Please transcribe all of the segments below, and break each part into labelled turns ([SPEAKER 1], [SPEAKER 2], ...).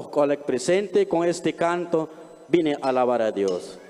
[SPEAKER 1] Ojo presente con este canto, vine a alabar a Dios.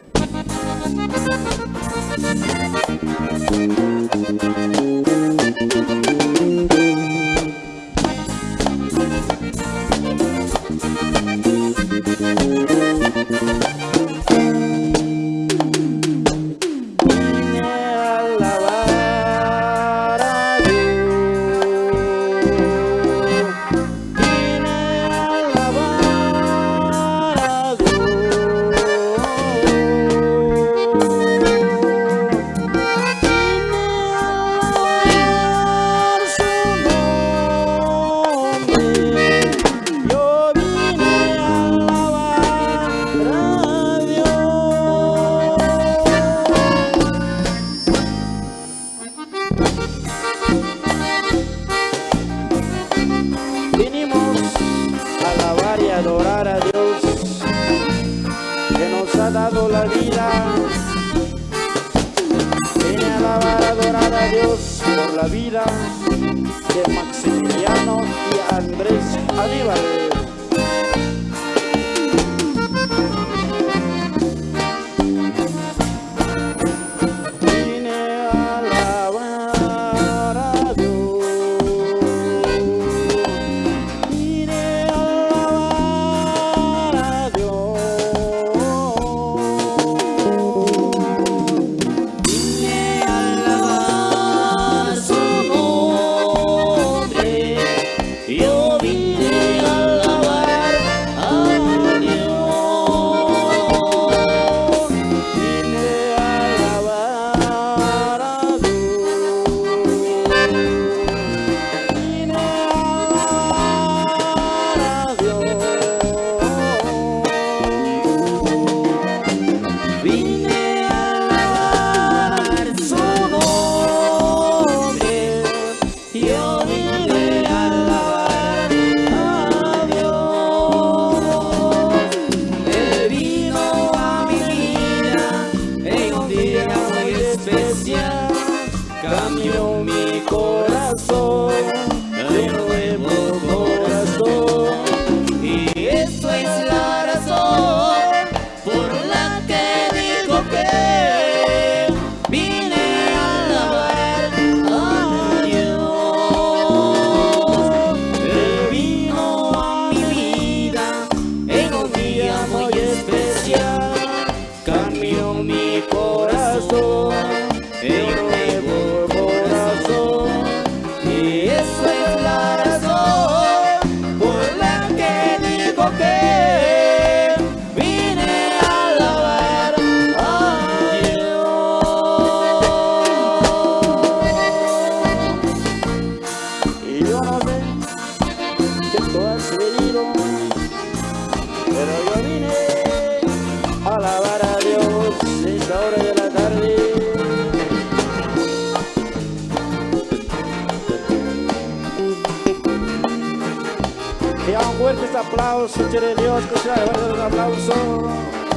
[SPEAKER 2] da un
[SPEAKER 1] fuerte aplauso, quiere Dios, que sea un aplauso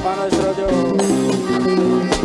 [SPEAKER 1] para nuestro Dios.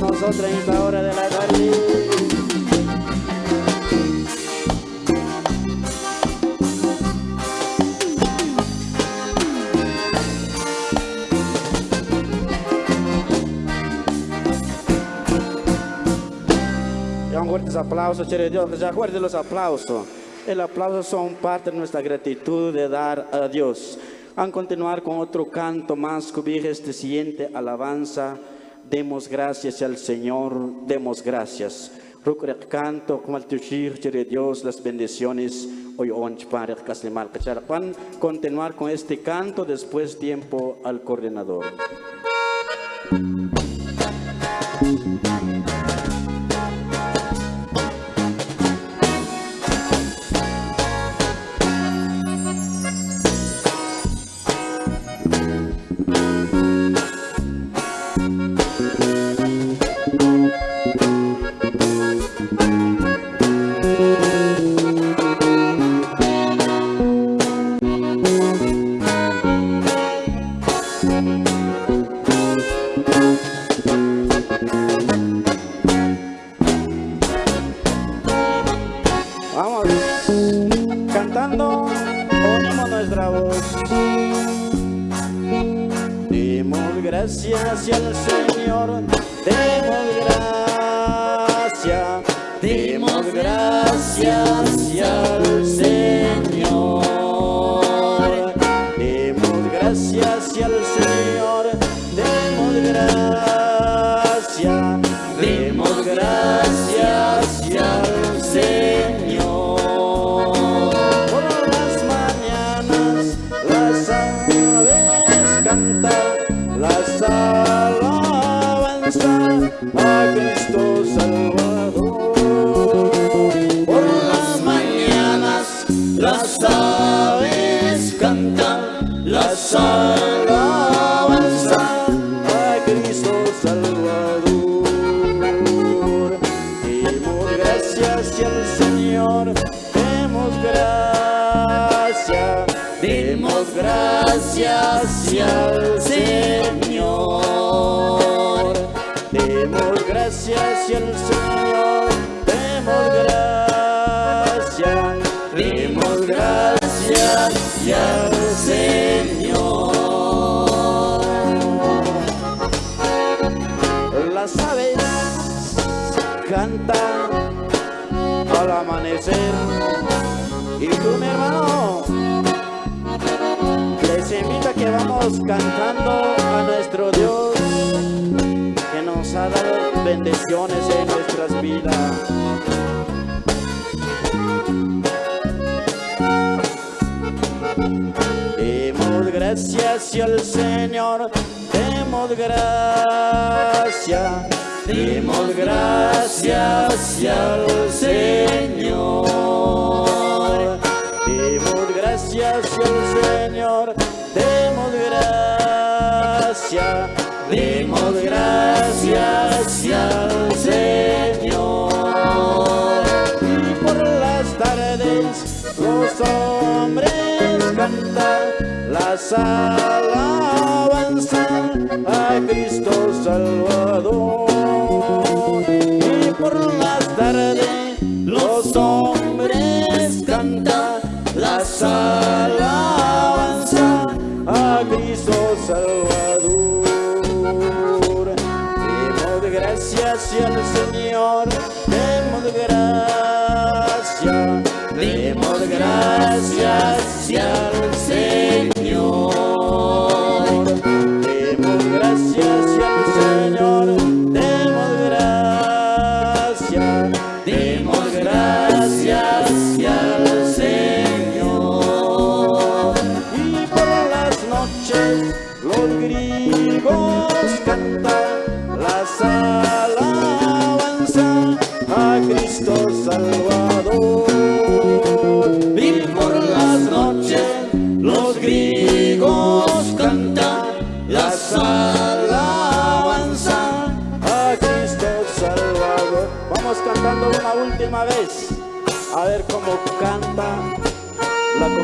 [SPEAKER 1] Nosotros en esta hora de la tarde. Y un fuertes aplausos, chere Dios, ya fuertes los aplausos. El aplauso son parte de nuestra gratitud de dar a Dios. A continuar con otro canto más, cubija este siguiente alabanza. Demos gracias al Señor, demos gracias. Rukrek canto, como el tushir, chere Dios, las bendiciones. Hoy onch para caslimal Van continuar con este canto, después tiempo al coordinador. Gracias al Demos gracias al Señor, demos gracias, demos gracias al Señor. Las aves cantan al amanecer. Y tú, mi hermano, les invito a que vamos cantando a nuestro Dios dado bendiciones en nuestras vidas. Demos gracias al Señor, demos gracias, demos gracias al Señor. Las alabanzas a Cristo Salvador.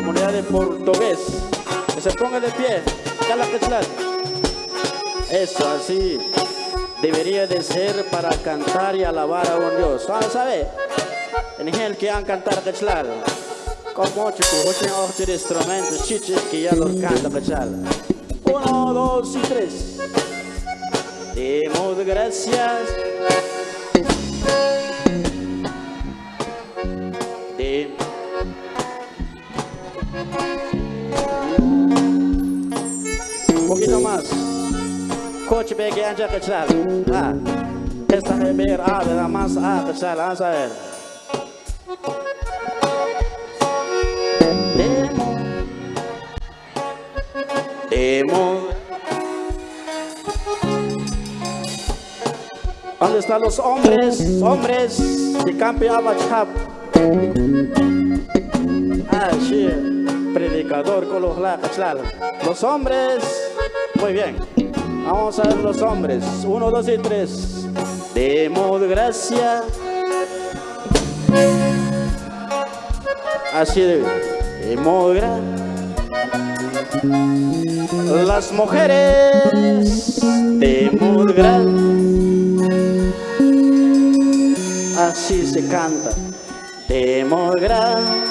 [SPEAKER 1] Comunidad de portugués. Que se ponga de pie. Eso, así. debería de ser para cantar y alabar a un Dios. ¿Sabe? ¿Sabe? En el que han cantar cachlar. Como chico, ocho ocho instrumentos, chichis que ya los canta cachlar. Uno, dos y tres. Demos gracias. Kecil. Ah. Esta heber ah da más ah kecil ah saber. Demo. Demo. ¿Dónde están los hombres? Hombres de Campi Abachap. Ah, sí. Predicador con los la kecil. Los hombres. Muy bien. Vamos a ver los hombres. Uno, dos y tres. Demos gracia. Así de Demos gracia. Las mujeres. Demos gracia. Así se canta. Demos gracia.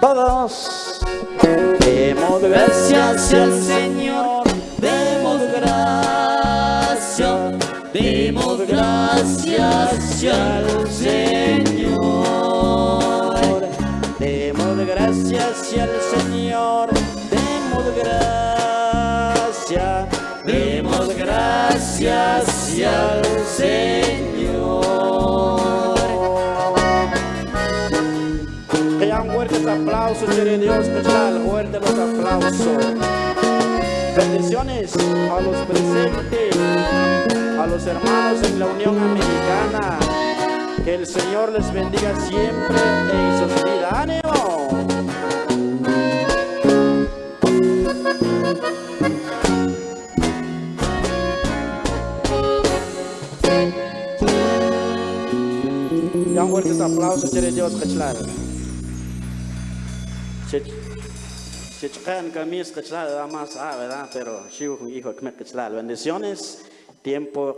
[SPEAKER 1] Todos. Demos gracias al Señor.
[SPEAKER 2] Demos gracias, demos gracias al Señor.
[SPEAKER 1] Demos gracias al Señor. Demos gracias.
[SPEAKER 2] Demos gracias Señor.
[SPEAKER 1] Aplausos, quiere Dios, fuerte los aplausos. Bendiciones a los presentes, a los hermanos en la Unión Americana. Que el Señor les bendiga siempre en sus vidas. ¡Ánimo! Hayan fuertes aplausos, Dios, que chican camis que más, ah, ¿verdad? Pero, hijo, hijo, que me Bendiciones, tiempo.